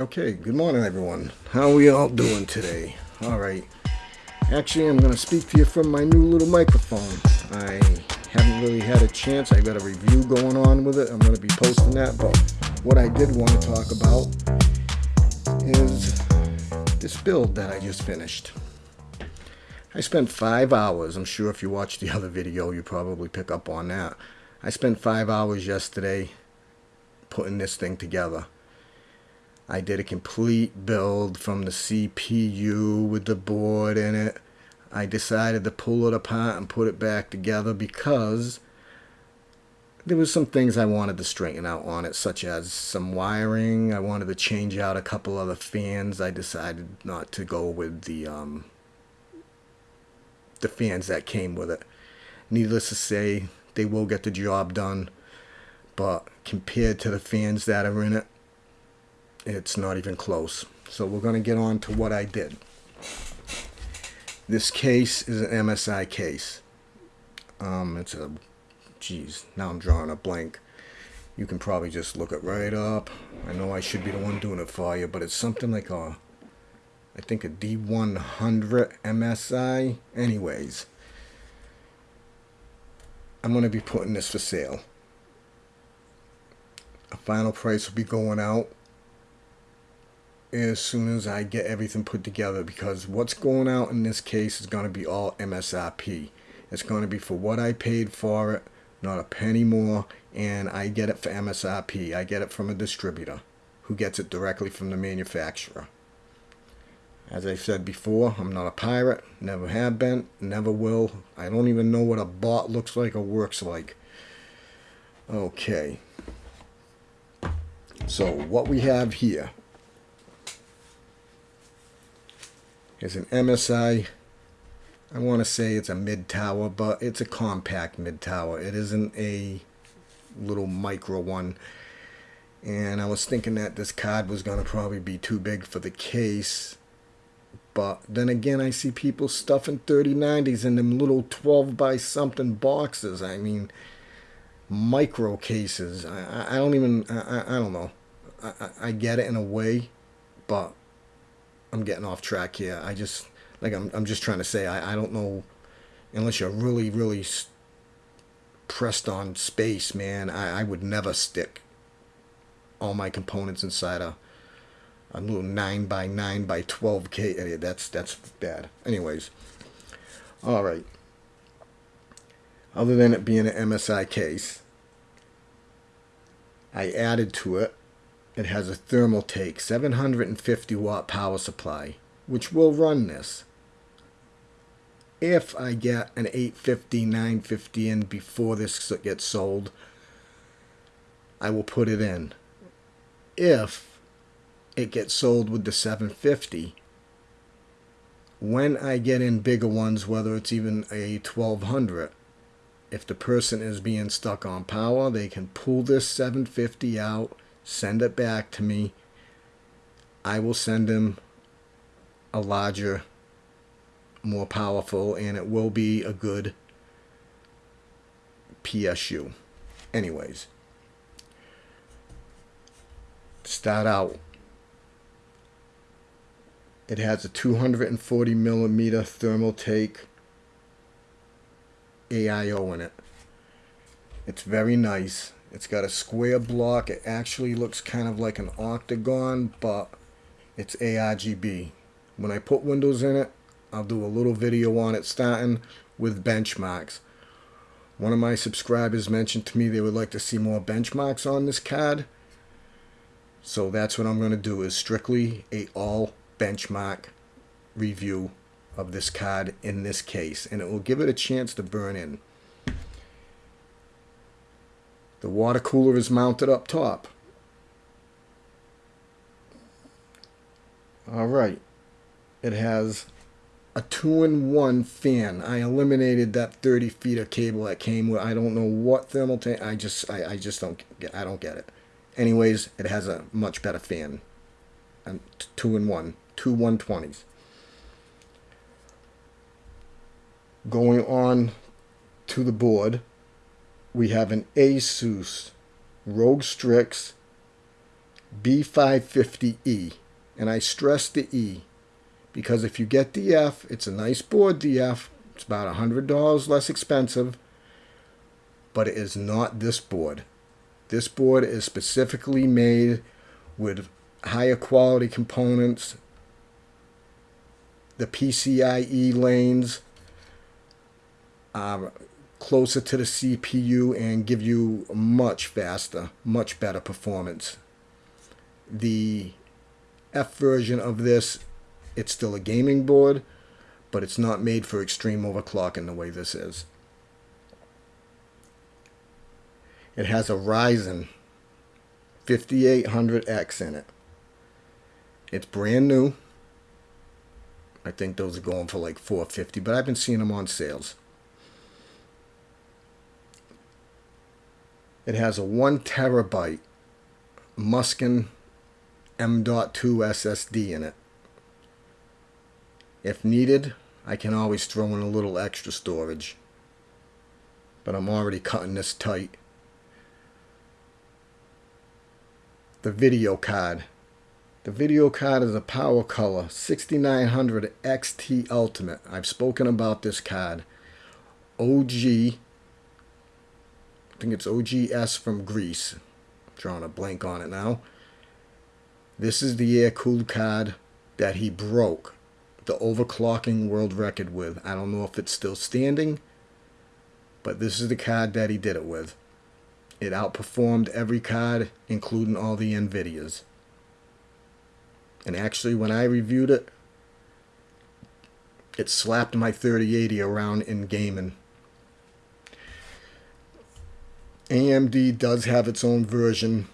Okay, good morning everyone. How are we all doing today? Alright. Actually, I'm going to speak to you from my new little microphone. I haven't really had a chance. I got a review going on with it. I'm going to be posting that. But what I did want to talk about is this build that I just finished. I spent five hours. I'm sure if you watched the other video, you probably pick up on that. I spent five hours yesterday putting this thing together. I did a complete build from the CPU with the board in it. I decided to pull it apart and put it back together because there was some things I wanted to straighten out on it, such as some wiring. I wanted to change out a couple other fans. I decided not to go with the um, the fans that came with it. Needless to say, they will get the job done, but compared to the fans that are in it, it's not even close. So we're going to get on to what I did. This case is an MSI case. Um, it's a, geez, now I'm drawing a blank. You can probably just look it right up. I know I should be the one doing it for you, but it's something like a, I think a D100 MSI. Anyways, I'm going to be putting this for sale. A final price will be going out as soon as I get everything put together because what's going out in this case is going to be all MSRP. It's going to be for what I paid for it, not a penny more, and I get it for MSRP. I get it from a distributor who gets it directly from the manufacturer. As I said before, I'm not a pirate, never have been, never will. I don't even know what a bot looks like or works like. Okay. So what we have here is an MSI. I want to say it's a mid tower, but it's a compact mid tower. It isn't a little micro one. And I was thinking that this card was going to probably be too big for the case. But then again, I see people stuffing 3090s in them little 12 by something boxes. I mean, micro cases. I, I don't even, I, I don't know. I, I get it in a way, but I'm getting off track here. I just like I'm I'm just trying to say I I don't know unless you're really really pressed on space, man. I I would never stick all my components inside a a little 9 by 9 by 12 k that's that's bad anyways all right other than it being an msi case i added to it it has a Thermaltake 750 watt power supply, which will run this. If I get an 850, 950 in before this gets sold, I will put it in. If it gets sold with the 750, when I get in bigger ones, whether it's even a 1200, if the person is being stuck on power, they can pull this 750 out send it back to me. I will send him a larger, more powerful, and it will be a good PSU. Anyways, start out. It has a 240 millimeter Thermaltake AIO in it. It's very nice. It's got a square block. It actually looks kind of like an octagon, but it's ARGB. When I put windows in it, I'll do a little video on it starting with benchmarks. One of my subscribers mentioned to me they would like to see more benchmarks on this card. So that's what I'm going to do is strictly a all benchmark review of this card in this case. And it will give it a chance to burn in. The water cooler is mounted up top. All right. It has a two-in-one fan. I eliminated that 30 feet of cable that came with. I don't know what Thermaltake. I just, I, I just don't get. I don't get it. Anyways, it has a much better fan. And two-in-one, two 120s. Going on to the board we have an Asus ROG Strix B550E. And I stress the E because if you get the F, it's a nice board, the F. It's about $100 less expensive, but it is not this board. This board is specifically made with higher quality components. The PCIe lanes are closer to the CPU and give you much faster, much better performance. The F version of this, it's still a gaming board, but it's not made for extreme overclocking the way this is. It has a Ryzen 5800X in it. It's brand new. I think those are going for like 450, but I've been seeing them on sales. It has a 1 terabyte Mushkin M.2 SSD in it. If needed, I can always throw in a little extra storage. But I'm already cutting this tight. The video card. The video card is a PowerColor 6900 XT Ultimate. I've spoken about this card. OG. Think it's OGS from Greece. I'm drawing a blank on it now. This is the air cooled card that he broke the overclocking world record with. I don't know if it's still standing, but this is the card that he did it with. It outperformed every card, including all the NVIDIAs. And actually, when I reviewed it, it slapped my 3080 around in gaming. AMD does have its own version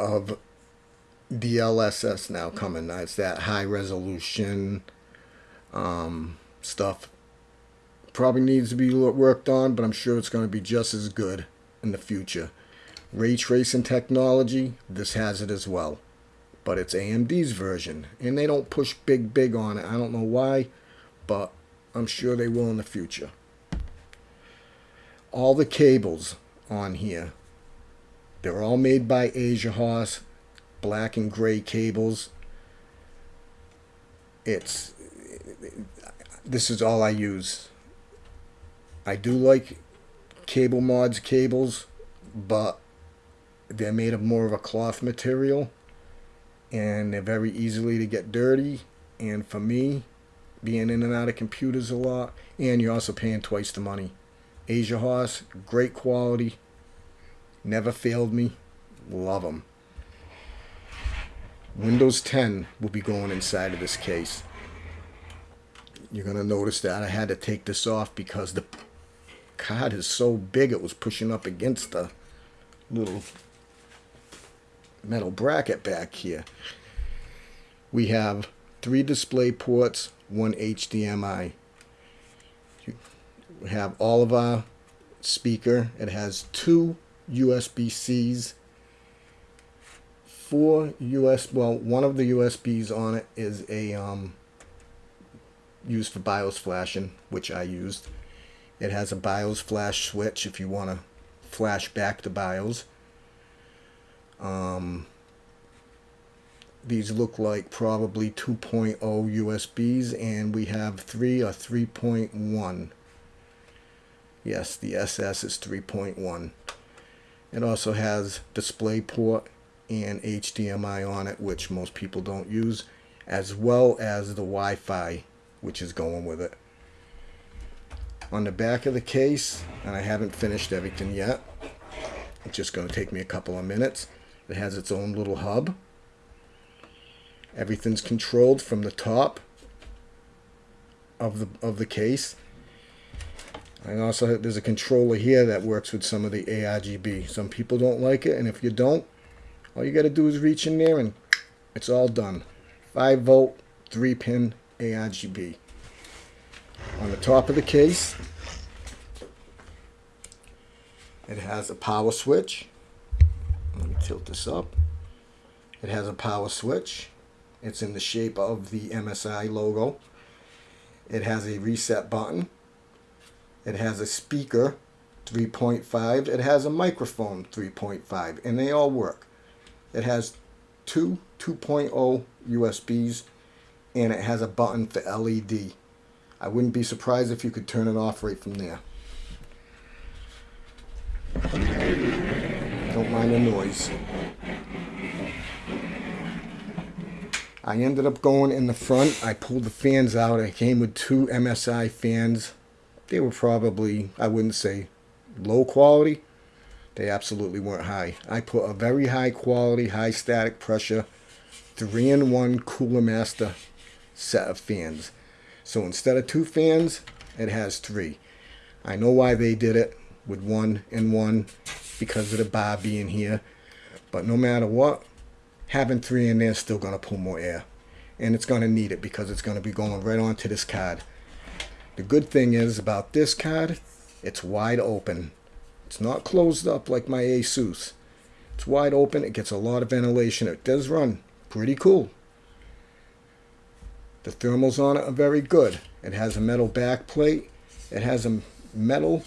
of DLSS now coming. It's that high resolution um, stuff. Probably needs to be worked on, but I'm sure it's going to be just as good in the future. Ray tracing technology, this has it as well. But it's AMD's version. And they don't push big, big on it. I don't know why, but I'm sure they will in the future. All the cables on here, they're all made by Asia Horse black and gray cables. It's this is all I use. I do like cable mods cables, but they're made of more of a cloth material and they're very easily to get dirty and for me being in and out of computers a lot and you're also paying twice the money asia horse great quality never failed me love them Windows 10 will be going inside of this case. You're going to notice that I had to take this off because the card is so big it was pushing up against the little metal bracket back here. We have three display ports, one HDMI. We have all of our speaker. It has two USB-Cs four US, well, one of the USBs on it is a, um, used for BIOS flashing, which I used. It has a BIOS flash switch if you want to flash back to BIOS. Um, these look like probably 2.0 USBs and we have 3 or 3.1. Yes, the SS is 3.1. It also has display port and HDMI on it, which most people don't use, as well as the Wi-Fi, which is going with it. On the back of the case, and I haven't finished everything yet, it's just going to take me a couple of minutes. It has its own little hub. Everything's controlled from the top of the of the case. And also there's a controller here that works with some of the ARGB. Some people don't like it, and if you don't, all you got to do is reach in there and it's all done. 5 volt, 3 pin ARGB. On the top of the case, it has a power switch. Let me tilt this up. It has a power switch. It's in the shape of the MSI logo. It has a reset button. It has a speaker 3.5. It has a microphone 3.5 and they all work. It has two 2.0 USBs and it has a button for LED. I wouldn't be surprised if you could turn it off right from there. Don't mind the noise. I ended up going in the front. I pulled the fans out. I came with two MSI fans. They were probably, I wouldn't say low quality. They absolutely weren't high. I put a very high quality, high static pressure, 3-in-1 Cooler Master set of fans. So instead of two fans, it has three. I know why they did it with one and one because of the bar being here. But no matter what, having three in there is still going to pull more air. And it's going to need it because it's going to be going right onto this card. The good thing is about this card, it's wide open. It's not closed up like my Asus. It's wide open. It gets a lot of ventilation. It does run pretty cool. The thermals on it are very good. It has a metal back plate. It has a metal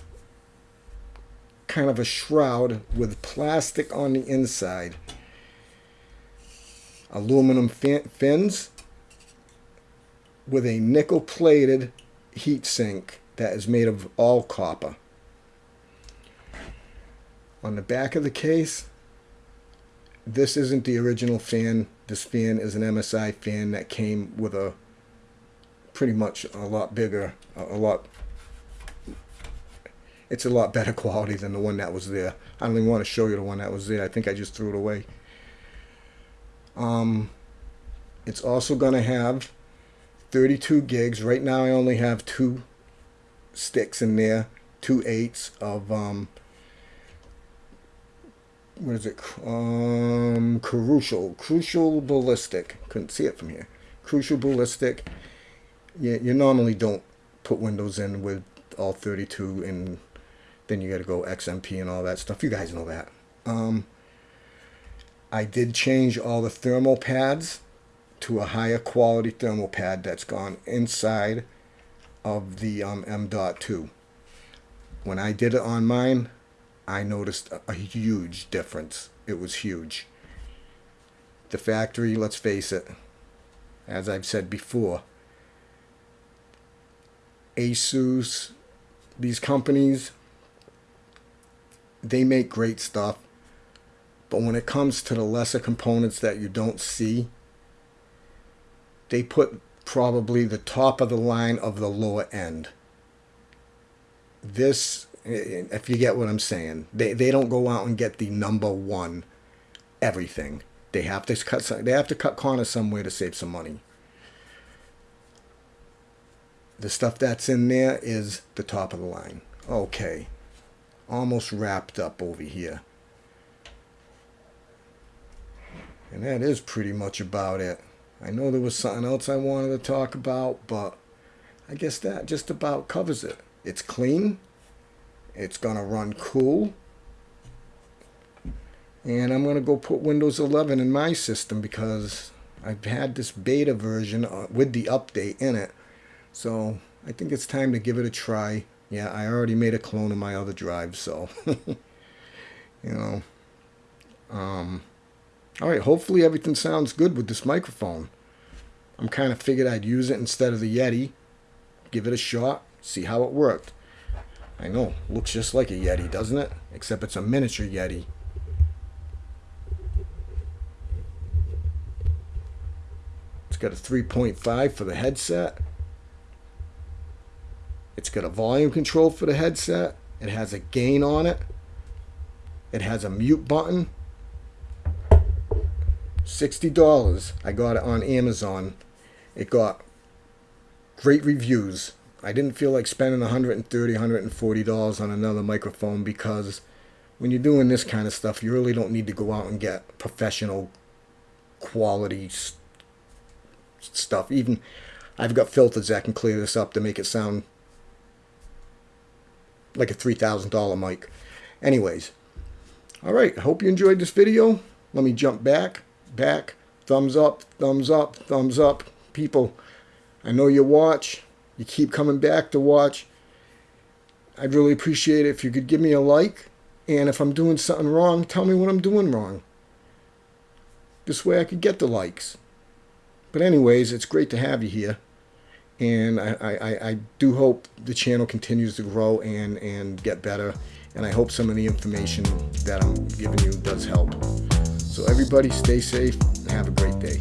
kind of a shroud with plastic on the inside aluminum fins with a nickel plated heat sink that is made of all copper. On the back of the case, this isn't the original fan. This fan is an MSI fan that came with a pretty much a lot bigger, a lot it's a lot better quality than the one that was there. I don't even want to show you the one that was there. I think I just threw it away. Um, it's also going to have 32 gigs. Right now I only have two sticks in there, two eights of, um, what is it? Um, Crucial, Crucial Ballistix. Couldn't see it from here. Crucial Ballistix. Yeah, you normally don't put windows in with all 32 and then you got to go XMP and all that stuff. You guys know that. Um, I did change all the thermal pads to a higher quality thermal pad that's gone inside of the um, M.2. When I did it on mine, I noticed a, a huge difference. It was huge. The factory, let's face it, as I've said before, Asus, these companies, they make great stuff but when it comes to the lesser components that you don't see, they put probably the top of the line of the lower end. This, if you get what I'm saying, they, they don't go out and get the number one everything. They have to cut they have to cut corners somewhere to save some money. The stuff that's in there is the top of the line. Okay. Almost wrapped up over here. And that is pretty much about it. I know there was something else I wanted to talk about, but I guess that just about covers it. It's clean. It's going to run cool. And I'm going to go put Windows 11 in my system because I've had this beta version uh, with the update in it. So I think it's time to give it a try. Yeah, I already made a clone of my other drive, so, you know, um, all right, hopefully everything sounds good with this microphone. I'm kind of figured I'd use it instead of the Yeti. Give it a shot, see how it worked. I know, looks just like a Yeti, doesn't it? Except it's a miniature Yeti. It's got a 3.5 for the headset. It's got a volume control for the headset. It has a gain on it. It has a mute button $60. I got it on Amazon. It got great reviews. I didn't feel like spending $130, $140 on another microphone because when you're doing this kind of stuff, you really don't need to go out and get professional quality stuff. Even I've got filters that can clear this up to make it sound like a $3,000 mic. Anyways, all right, I hope you enjoyed this video. Let me jump back back, thumbs up, thumbs up, thumbs up. People, I know you watch. You keep coming back to watch. I'd really appreciate it if you could give me a like. And if I'm doing something wrong, tell me what I'm doing wrong. This way I could get the likes. But anyways, it's great to have you here. And I, I, I do hope the channel continues to grow and, and get better. And I hope some of the information that I'm giving you does help. So everybody stay safe and have a great day.